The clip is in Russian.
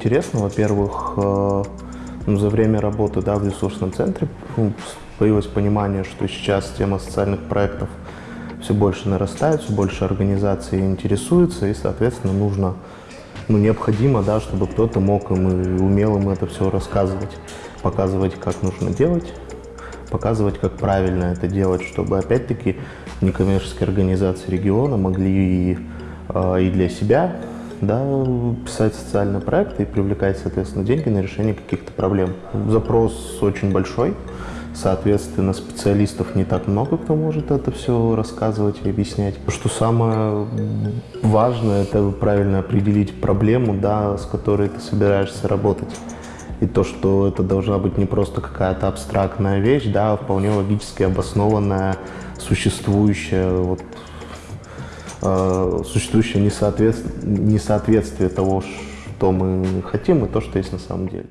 интересно. Во-первых, э, ну, за время работы да, в ресурсном центре ну, появилось понимание, что сейчас тема социальных проектов все больше нарастает, все больше организаций интересуется, и, соответственно, нужно, ну, необходимо, да, чтобы кто-то мог им и умел им это все рассказывать, показывать, как нужно делать, показывать, как правильно это делать, чтобы, опять-таки, некоммерческие организации региона могли и, э, и для себя да, писать социальные проекты и привлекать, соответственно, деньги на решение каких-то проблем. Запрос очень большой, соответственно, специалистов не так много, кто может это все рассказывать и объяснять. Что самое важное, это правильно определить проблему, да, с которой ты собираешься работать. И то, что это должна быть не просто какая-то абстрактная вещь, да, а вполне логически обоснованная, существующая вот, э, существующее несоответствие, несоответствие того, что мы хотим, и то, что есть на самом деле.